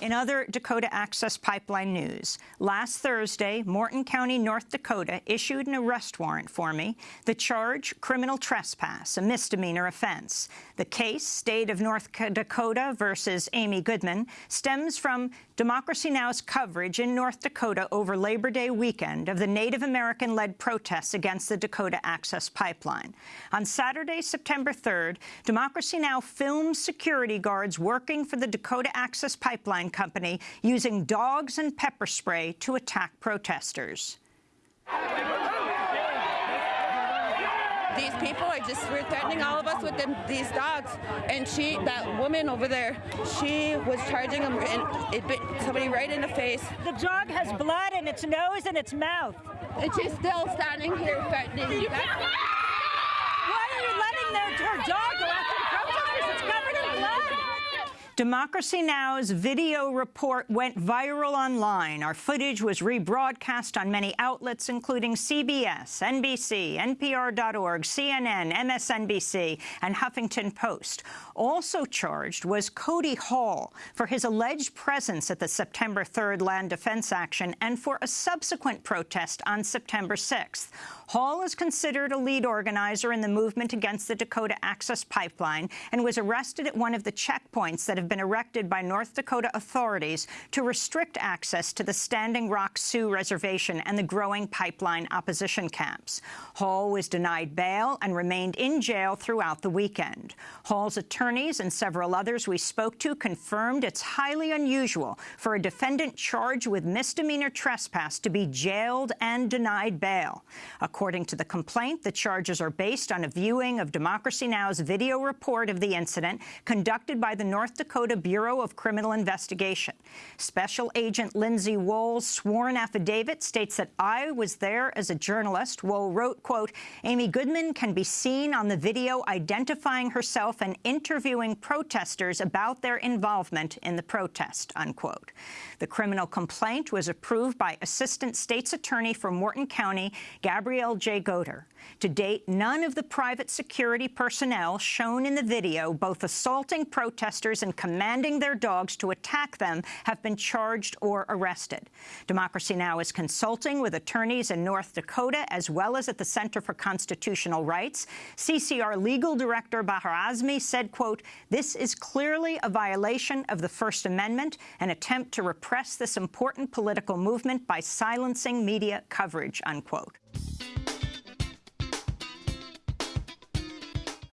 In other Dakota Access Pipeline news, last Thursday, Morton County, North Dakota issued an arrest warrant for me. The charge, criminal trespass, a misdemeanor offense. The case, State of North Dakota versus Amy Goodman, stems from Democracy Now!'s coverage in North Dakota over Labor Day weekend of the Native American-led protests against the Dakota Access Pipeline. On Saturday, September 3rd, Democracy Now! filmed security guards working for the Dakota Access Pipeline Company using dogs and pepper spray to attack protesters. These people are just we're threatening all of us with them, these dogs. And she, that woman over there, she was charging them and it bit somebody right in the face. The dog has blood in its nose and its mouth. And she's still standing here threatening you. Why are you letting their, her dog go after the protesters? It's covered in blood. Democracy Now!'s video report went viral online. Our footage was rebroadcast on many outlets, including CBS, NBC, NPR.org, CNN, MSNBC, and Huffington Post. Also charged was Cody Hall for his alleged presence at the September 3rd land defense action and for a subsequent protest on September 6th. Hall is considered a lead organizer in the movement against the Dakota Access Pipeline and was arrested at one of the checkpoints that have been erected by North Dakota authorities to restrict access to the Standing Rock Sioux Reservation and the growing pipeline opposition camps. Hall was denied bail and remained in jail throughout the weekend. Hall's attorneys and several others we spoke to confirmed it's highly unusual for a defendant charged with misdemeanor trespass to be jailed and denied bail. According to the complaint, the charges are based on a viewing of Democracy Now!'s video report of the incident conducted by the North Dakota Bureau of Criminal Investigation. Special Agent Lindsay Wohl's sworn affidavit states that I was there as a journalist. Wohl wrote, quote, Amy Goodman can be seen on the video identifying herself and interviewing protesters about their involvement in the protest, unquote. The criminal complaint was approved by Assistant State's Attorney for Morton County, Gabrielle J. Goder. To date, none of the private security personnel shown in the video, both assaulting protesters and commanding their dogs to attack them, have been charged or arrested. Democracy Now! is consulting with attorneys in North Dakota as well as at the Center for Constitutional Rights. CCR legal director Baher Azmy said, quote, this is clearly a violation of the First Amendment, an attempt to repress this important political movement by silencing media coverage, unquote.